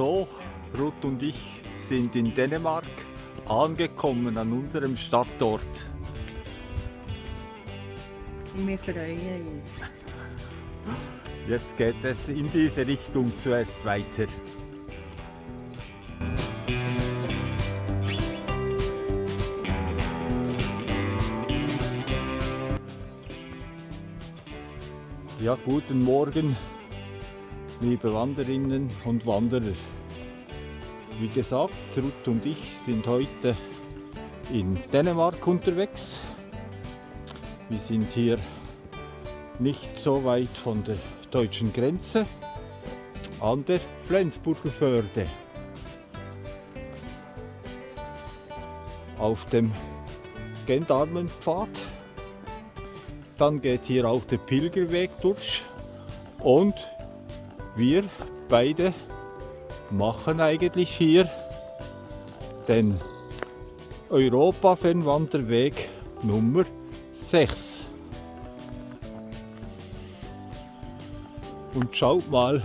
So, Ruth und ich sind in Dänemark angekommen an unserem Stadtort. Wir freuen uns. Jetzt geht es in diese Richtung zuerst weiter. Ja, guten Morgen, liebe Wanderinnen und Wanderer. Wie gesagt, Ruth und ich sind heute in Dänemark unterwegs. Wir sind hier nicht so weit von der deutschen Grenze an der Flensburger Förde. Auf dem Gendarmenpfad. Dann geht hier auch der Pilgerweg durch und wir beide machen eigentlich hier den Europa-Fernwanderweg Nummer 6. Und schaut mal,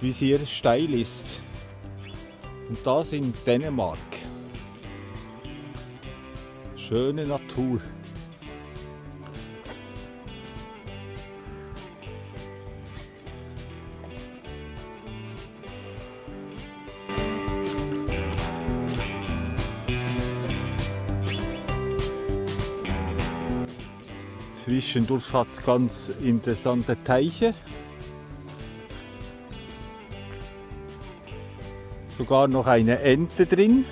wie es hier steil ist. Und das in Dänemark. Schöne Natur. Zwischendurch hat ganz interessante Teiche. Sogar noch eine Ente drin.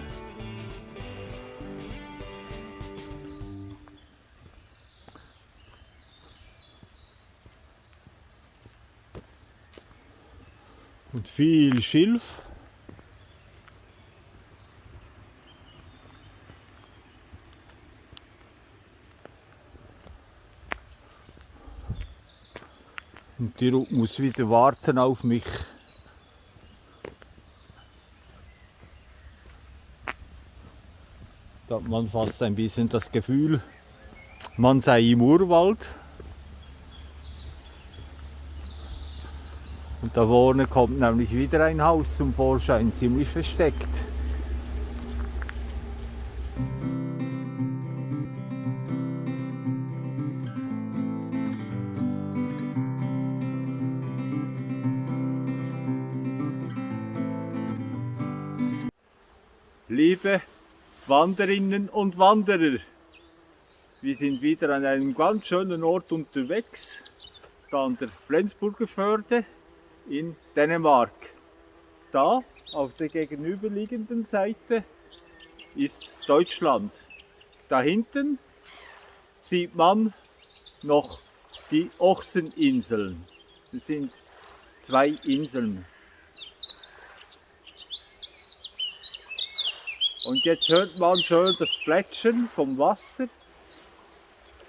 Und viel Schilf. Die Ruth muss wieder warten auf mich. Da hat man fast ein bisschen das Gefühl, man sei im Urwald. Und da vorne kommt nämlich wieder ein Haus zum Vorschein, ziemlich versteckt. Wanderinnen und Wanderer, wir sind wieder an einem ganz schönen Ort unterwegs, da an der Flensburger Förde in Dänemark. Da auf der gegenüberliegenden Seite ist Deutschland. Da hinten sieht man noch die Ochseninseln. Das sind zwei Inseln. Und jetzt hört man schön das Plätschern vom Wasser.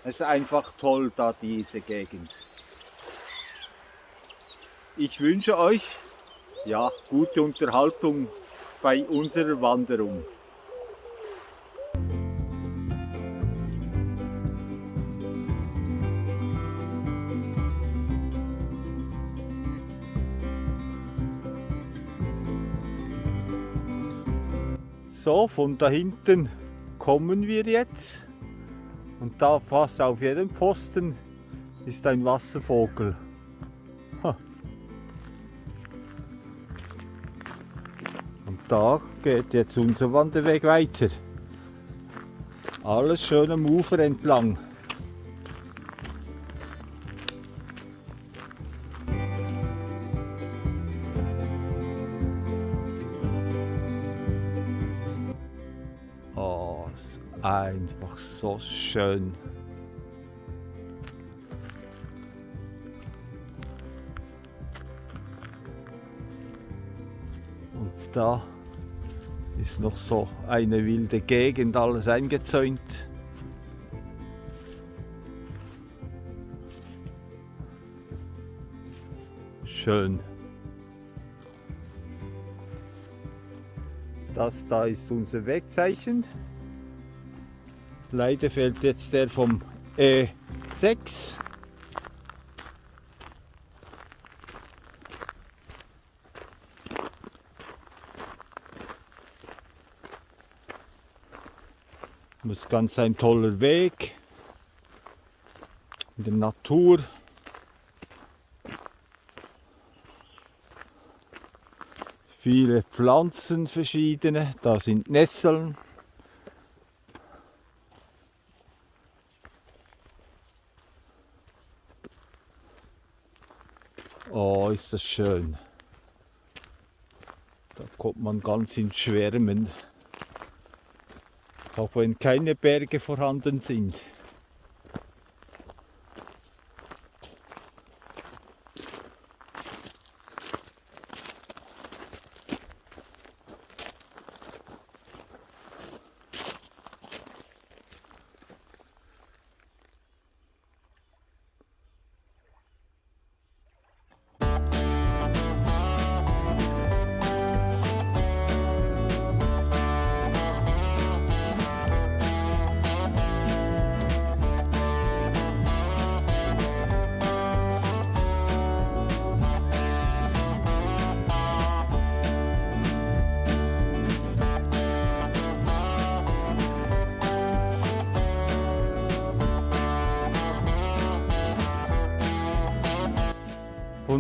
Es ist einfach toll da diese Gegend. Ich wünsche euch ja, gute Unterhaltung bei unserer Wanderung. So, von da hinten kommen wir jetzt. Und da fast auf jedem Pfosten ist ein Wasservogel. Und da geht jetzt unser Wanderweg weiter. Alles schön am Ufer entlang. So schön. Und da ist noch so eine wilde Gegend, alles eingezäunt. Schön. Das da ist unser Wegzeichen. Leider fehlt jetzt der vom E6. Das ist ganz ein toller Weg in der Natur. Viele Pflanzen verschiedene, da sind Nesseln. Ist das schön. Da kommt man ganz ins Schwärmen. Auch wenn keine Berge vorhanden sind.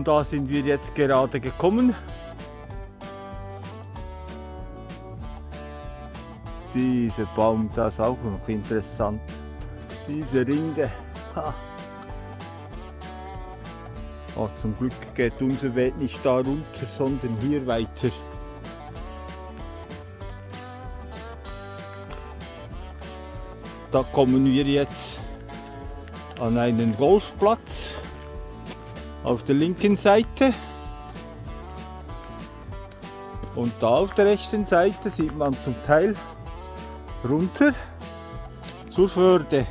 Da sind wir jetzt gerade gekommen. Dieser Baum, das ist auch noch interessant. Diese Rinde. Ha. Oh, zum Glück geht unser Weg nicht da runter, sondern hier weiter. Da kommen wir jetzt an einen Golfplatz auf der linken Seite. Und da auf der rechten Seite sieht man zum Teil runter zur Förde.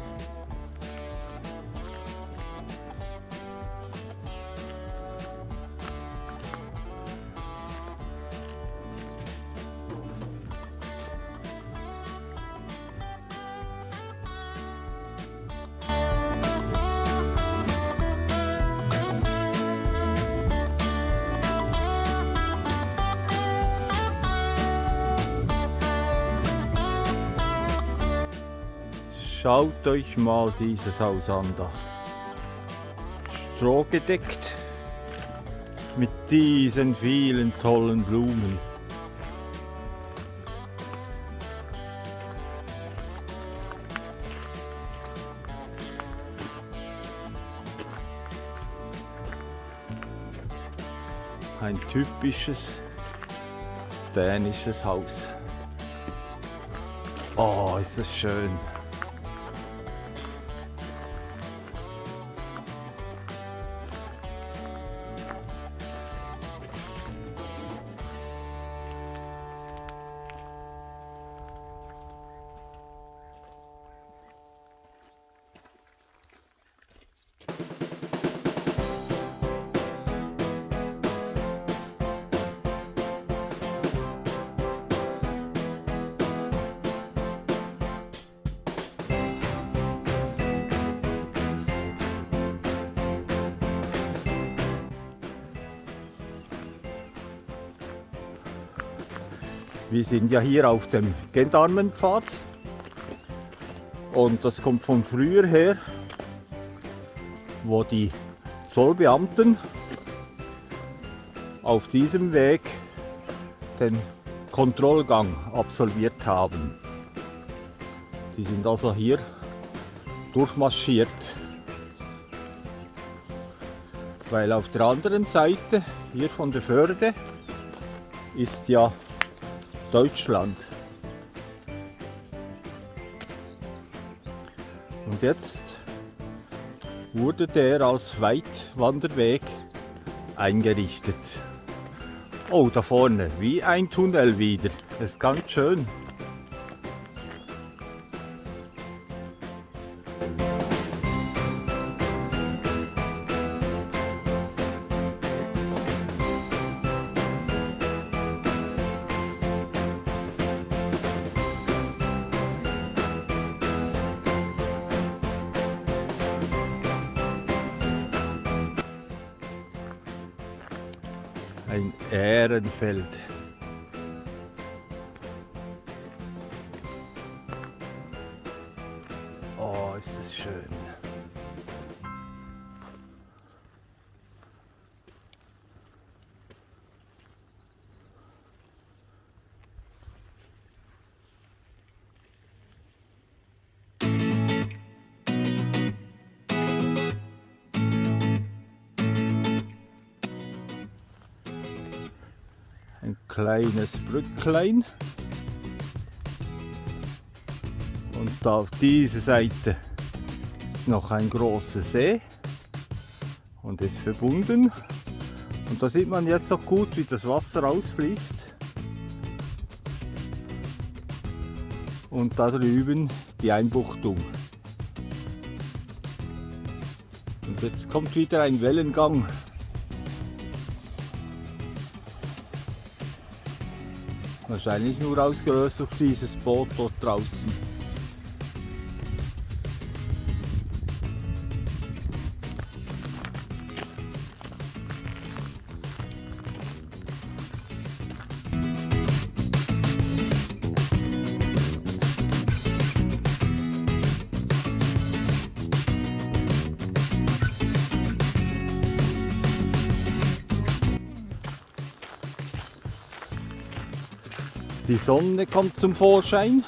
Euch mal dieses Haus an da. Strohgedeckt mit diesen vielen tollen Blumen. Ein typisches dänisches Haus. Oh, ist das schön. Wir sind ja hier auf dem Gendarmenpfad und das kommt von früher her, wo die Zollbeamten auf diesem Weg den Kontrollgang absolviert haben. Die sind also hier durchmarschiert, weil auf der anderen Seite, hier von der Förde, ist ja Deutschland. Und jetzt wurde der als Weitwanderweg eingerichtet. Oh, da vorne, wie ein Tunnel wieder. Das ist ganz schön. Kleines Brücklein. Und auf dieser Seite ist noch ein großer See und ist verbunden. Und da sieht man jetzt auch gut, wie das Wasser ausfließt. Und da drüben die Einbuchtung. Und jetzt kommt wieder ein Wellengang. Wahrscheinlich nur ausgelöst durch dieses Boot dort draußen. Die Sonne kommt zum Vorschein.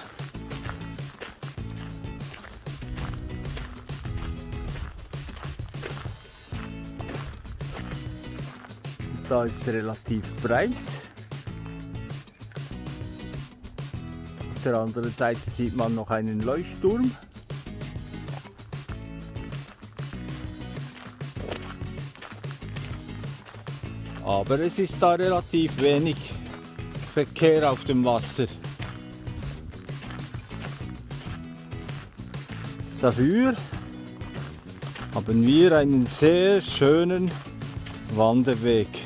Da ist es relativ breit. Auf der anderen Seite sieht man noch einen Leuchtturm. Aber es ist da relativ wenig Verkehr auf dem Wasser. Dafür haben wir einen sehr schönen Wanderweg.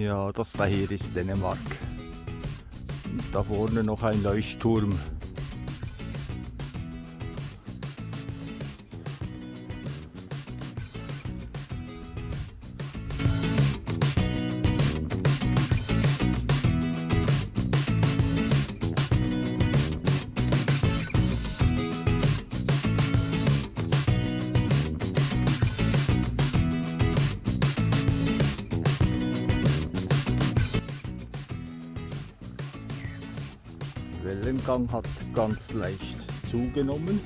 Ja, das da hier ist Dänemark. Und da vorne noch ein Leuchtturm. Wellengang hat ganz leicht zugenommen.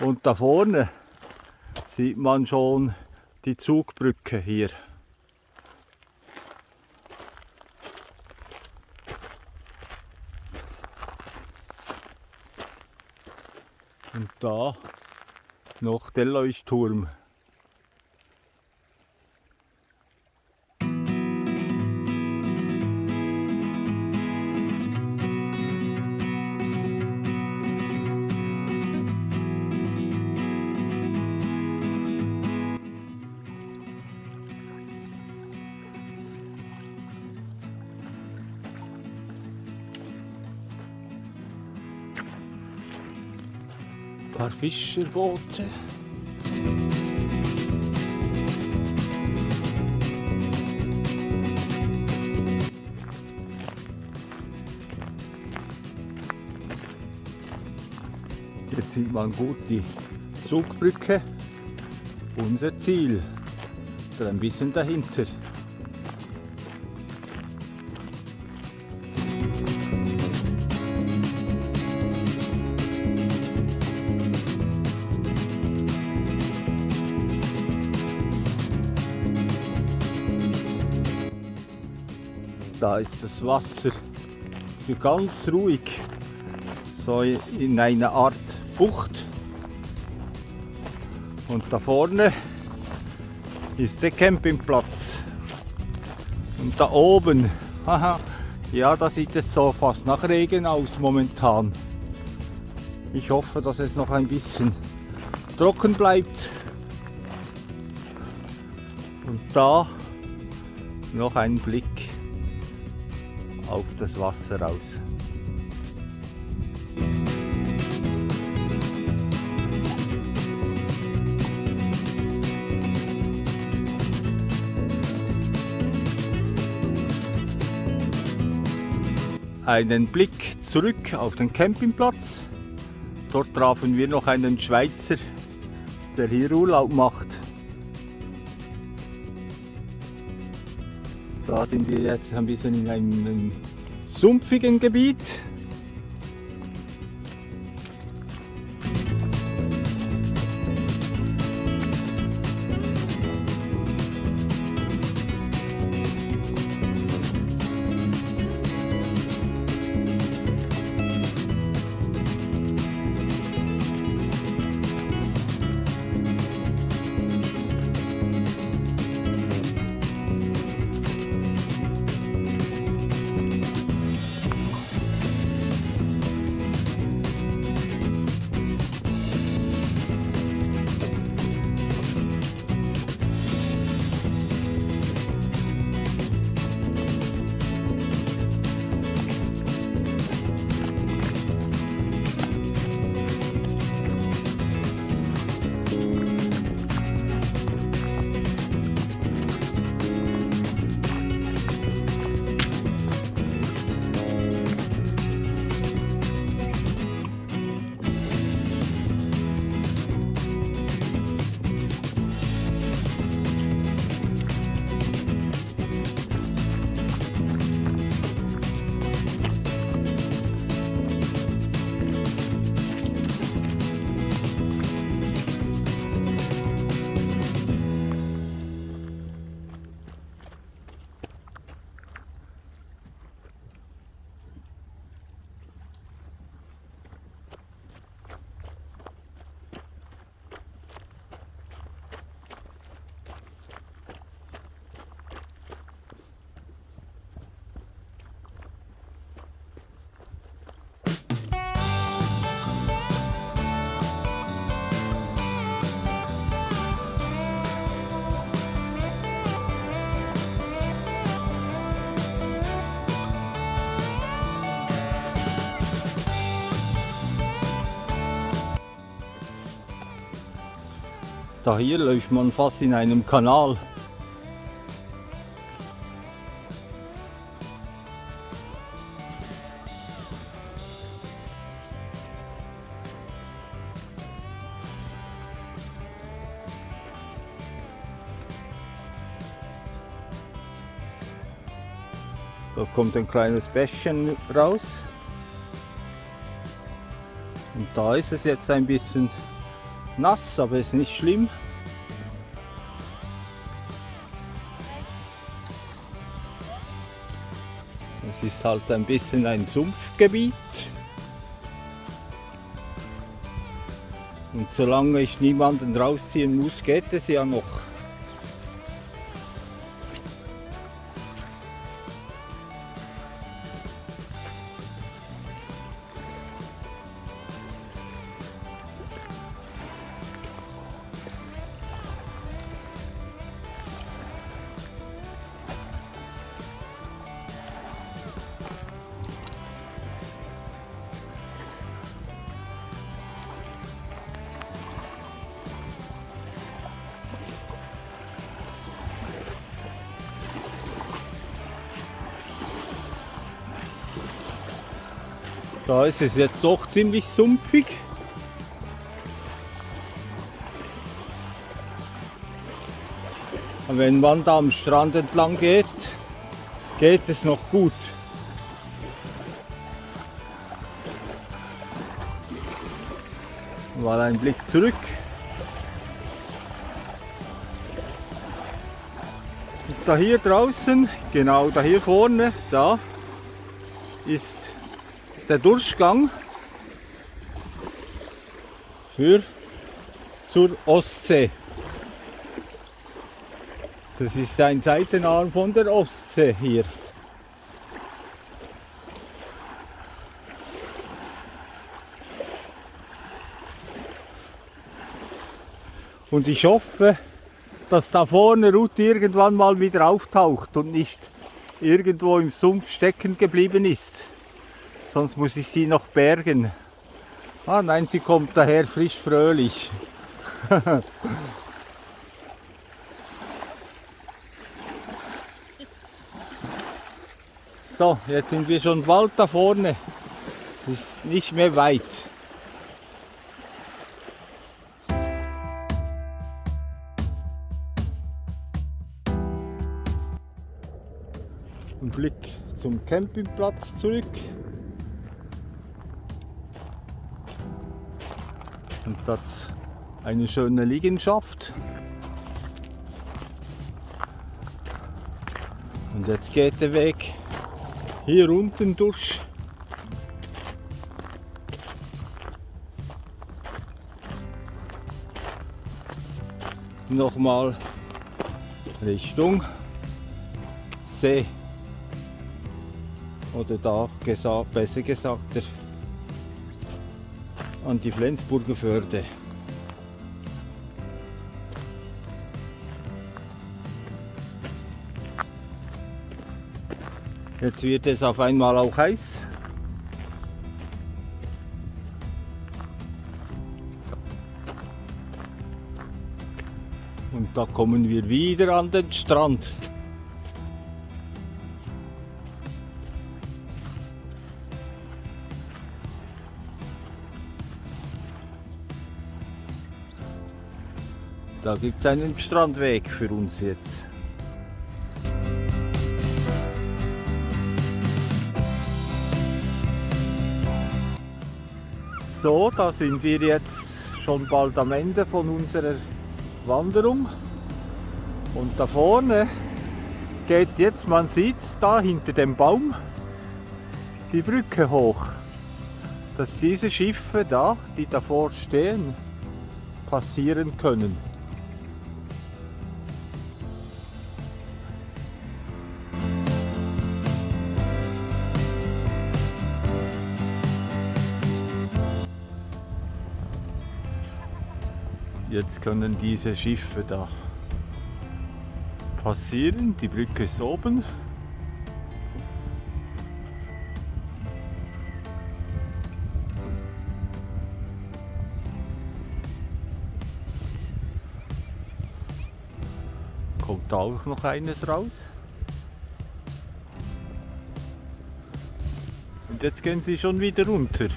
Und da vorne sieht man schon die Zugbrücke hier. Und da noch der Leuchtturm. Fischerboote. Jetzt sieht man gut die Zugbrücke, unser Ziel, oder ein bisschen dahinter. Da ist das Wasser ganz ruhig, so in einer Art Bucht. Und da vorne ist der Campingplatz. Und da oben, haha, ja, da sieht es so fast nach Regen aus momentan. Ich hoffe, dass es noch ein bisschen trocken bleibt. Und da noch ein Blick auf das Wasser raus. Einen Blick zurück auf den Campingplatz. Dort trafen wir noch einen Schweizer, der hier Urlaub macht. Da sind wir jetzt ein bisschen in einem sumpfigen Gebiet. Da hier läuft man fast in einem Kanal. Da kommt ein kleines Bächchen raus. Und da ist es jetzt ein bisschen nass, aber ist nicht schlimm. Es ist halt ein bisschen ein Sumpfgebiet. Und solange ich niemanden rausziehen muss, geht es ja noch. Da ist es jetzt doch ziemlich sumpfig. Und wenn man da am Strand entlang geht, geht es noch gut. Mal ein Blick zurück. Und da hier draußen, genau da hier vorne, da ist der Durchgang für zur Ostsee. Das ist ein Seitenarm von der Ostsee hier. Und ich hoffe, dass da vorne Ruth irgendwann mal wieder auftaucht und nicht irgendwo im Sumpf stecken geblieben ist. Sonst muss ich sie noch bergen. Ah nein, sie kommt daher frisch fröhlich. so, jetzt sind wir schon bald da vorne. Es ist nicht mehr weit. Ein Blick zum Campingplatz zurück. Und das eine schöne Liegenschaft. Und jetzt geht der Weg hier unten durch. Nochmal Richtung See. Oder da gesagt, besser gesagt, der, an die Flensburger Förde. Jetzt wird es auf einmal auch heiß. Und da kommen wir wieder an den Strand. Da gibt es einen Strandweg für uns jetzt. So, da sind wir jetzt schon bald am Ende von unserer Wanderung. Und da vorne geht jetzt, man sieht es da hinter dem Baum, die Brücke hoch. Dass diese Schiffe da, die davor stehen, passieren können. Jetzt können diese Schiffe da passieren. Die Brücke ist oben. Kommt auch noch eines raus. Und jetzt gehen sie schon wieder runter.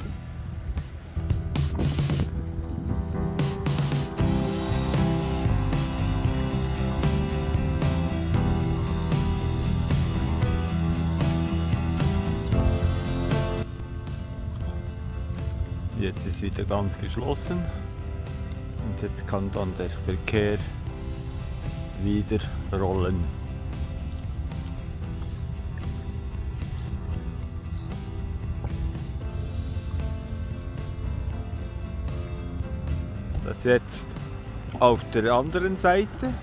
Wieder ganz geschlossen und jetzt kann dann der Verkehr wieder rollen. Das jetzt auf der anderen Seite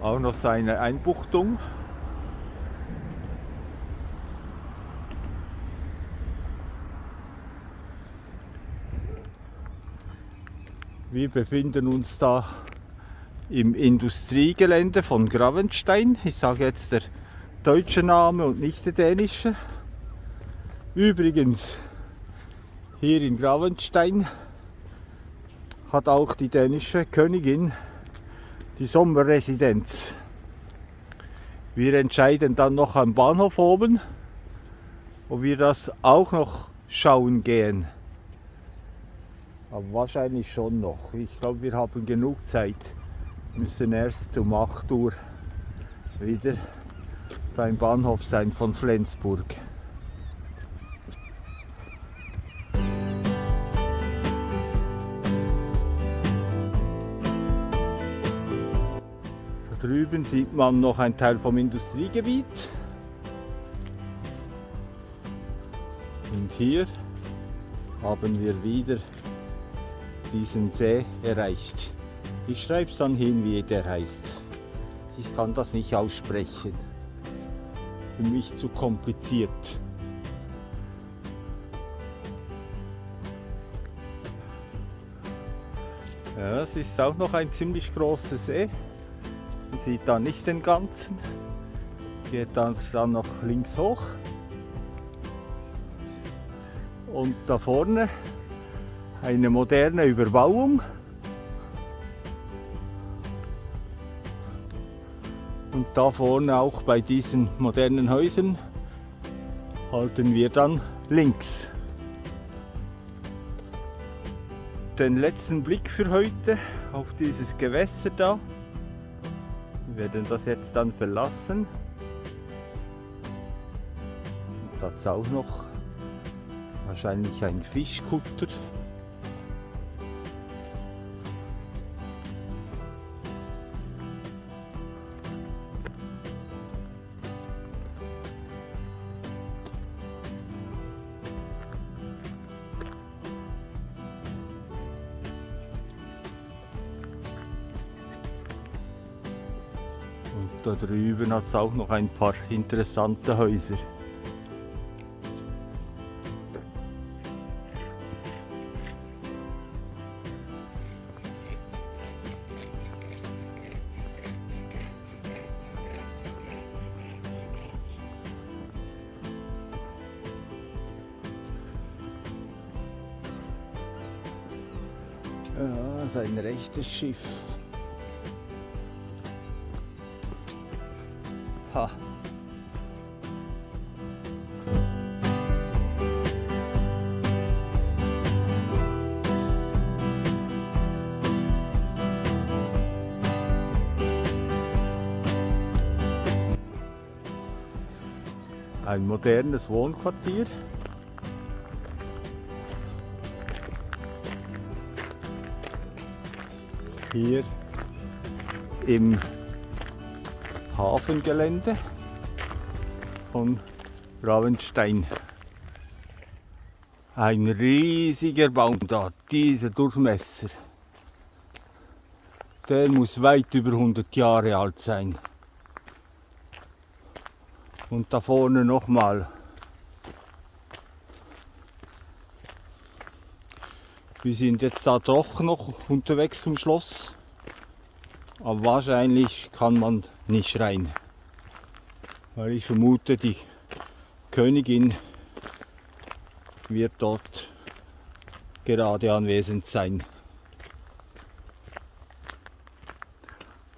auch noch seine Einbuchtung. Wir befinden uns da im Industriegelände von Gravenstein. Ich sage jetzt der deutsche Name und nicht der dänische. Übrigens, hier in Gravenstein hat auch die dänische Königin die Sommerresidenz. Wir entscheiden dann noch am Bahnhof oben, ob wir das auch noch schauen gehen. Aber wahrscheinlich schon noch. Ich glaube, wir haben genug Zeit. Müssen erst um 8 Uhr wieder beim Bahnhof sein von Flensburg. Da drüben sieht man noch ein Teil vom Industriegebiet. Und hier haben wir wieder diesen See erreicht. Ich schreibe es dann hin, wie der heißt. Ich kann das nicht aussprechen. Für mich zu kompliziert. Ja, es ist auch noch ein ziemlich großes See. Man sieht da nicht den ganzen. Geht dann, dann noch links hoch. Und da vorne eine moderne Überbauung. Und da vorne auch bei diesen modernen Häusern halten wir dann links. Den letzten Blick für heute auf dieses Gewässer da. Wir werden das jetzt dann verlassen. Und da ist auch noch wahrscheinlich ein Fischkutter. Da drüben hat es auch noch ein paar interessante Häuser. Ja, das ist ein rechtes Schiff. Ein modernes Wohnquartier. Hier im Hafengelände von Ravenstein. Ein riesiger Baum da, dieser Durchmesser. Der muss weit über 100 Jahre alt sein. Und da vorne nochmal. Wir sind jetzt da doch noch unterwegs zum Schloss. Aber wahrscheinlich kann man nicht rein. Weil ich vermute, die Königin wird dort gerade anwesend sein.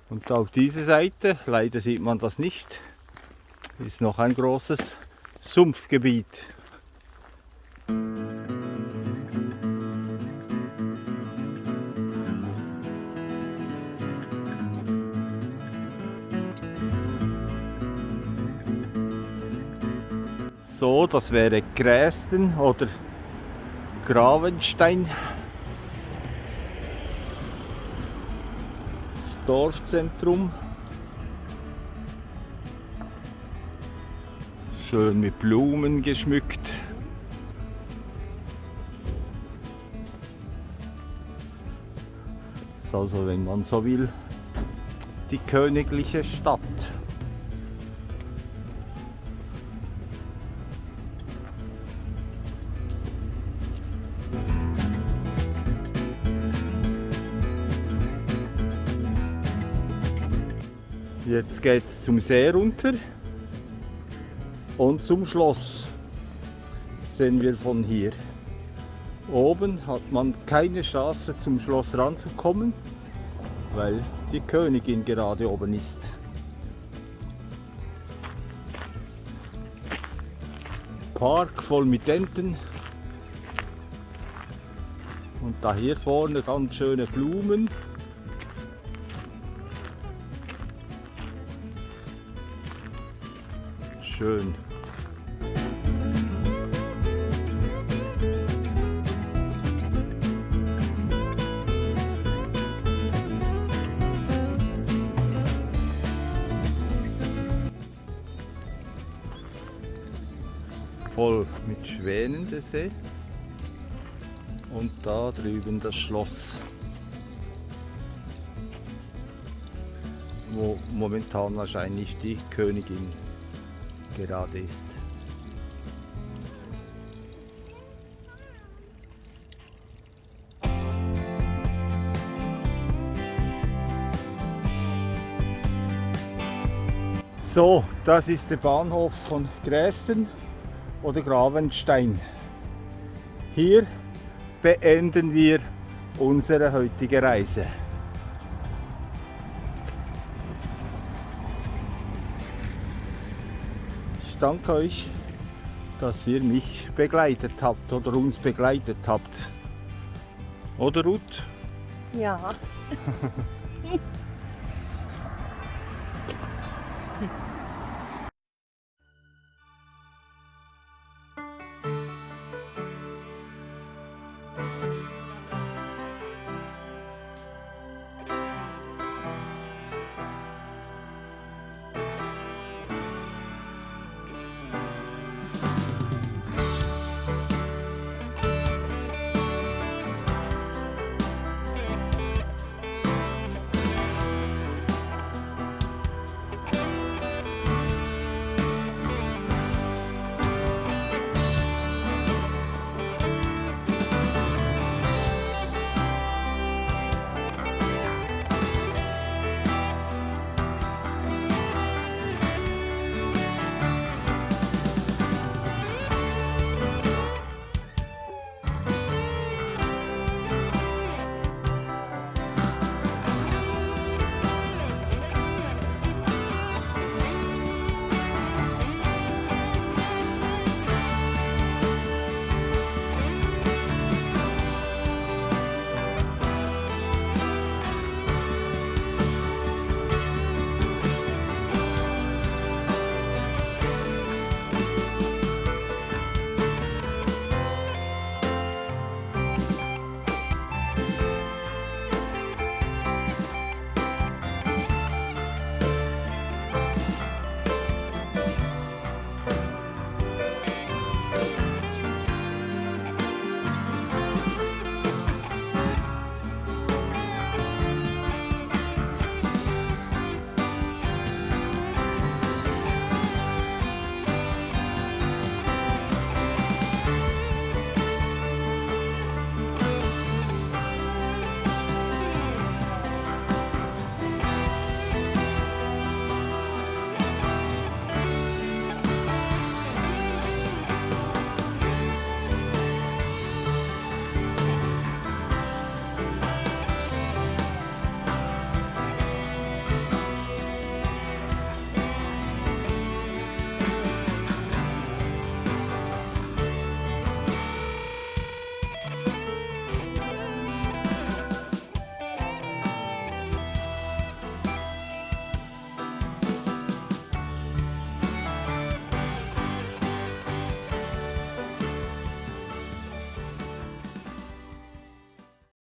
Und auf dieser Seite, leider sieht man das nicht, ist noch ein großes Sumpfgebiet. So, das wäre Grästen oder Gravenstein. Das Dorfzentrum. Schön mit Blumen geschmückt. Das ist also, wenn man so will, die königliche Stadt. Jetzt geht es zum See runter und zum Schloss sehen wir von hier. Oben hat man keine Chance zum Schloss ranzukommen, weil die Königin gerade oben ist. Park voll mit Enten und da hier vorne ganz schöne Blumen. Schön. Schwänen der eh. See. Und da drüben das Schloss, wo momentan wahrscheinlich die Königin gerade ist. So, das ist der Bahnhof von Grästen oder Gravenstein. Hier beenden wir unsere heutige Reise. Ich danke euch, dass ihr mich begleitet habt oder uns begleitet habt. Oder Ruth? Ja.